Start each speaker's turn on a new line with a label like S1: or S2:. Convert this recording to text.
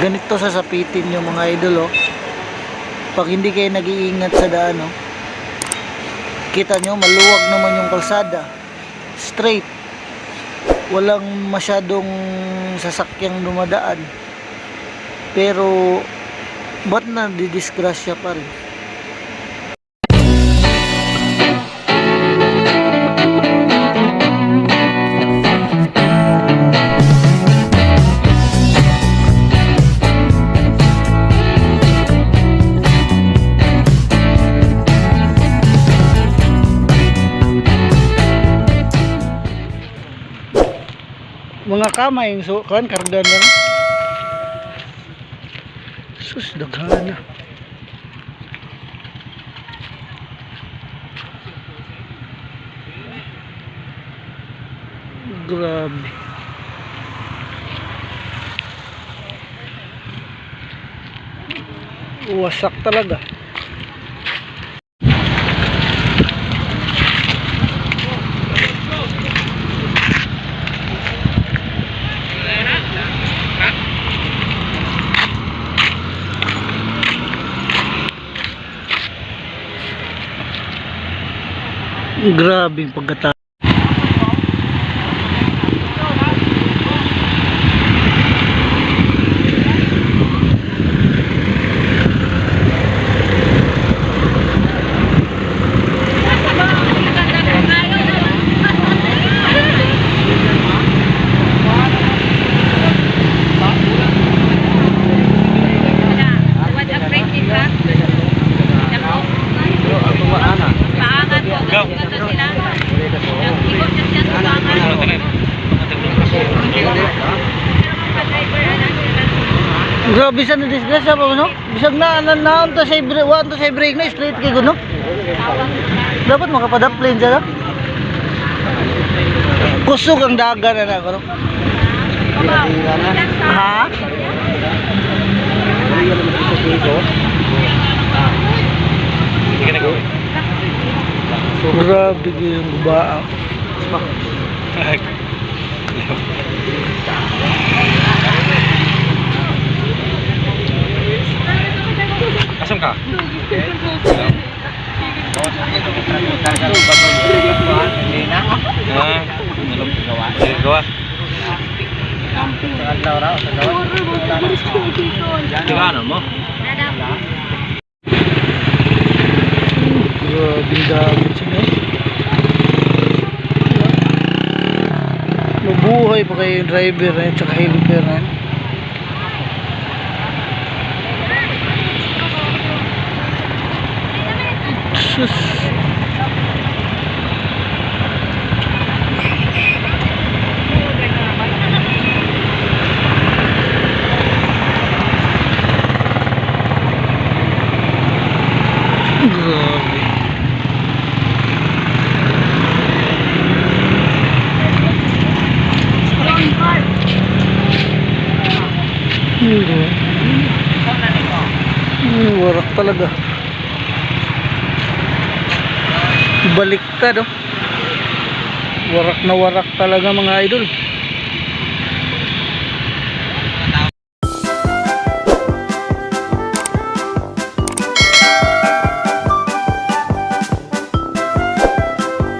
S1: ganito sa sapitin yung mga idol oh. Pag hindi kayo nag-iingat sa daan oh. Kita nyo maluwag naman yung kalsada. Straight. Walang masyadong sasakyang dumadaan. Pero ba't na didisgrasya pa rin? Mga kamay yung so kan karga na sus daghana grabe. Wasak talaga grabe yung grabe sa na disgrasya pa no? Bisag na na naon to sa break to sa break na straight kay no dapat makapadapplane siya no? kusog ang dagan na ako no? Ha? Grabe yung baa
S2: Asam ka? Sige, gawa. Tingano mo?
S1: grabe yung dagat siya no mabuhay pa kayo yung driver na yun tsaka helper na Sus. Talaga. Baliktad oh. Warak na warak talaga mga idol.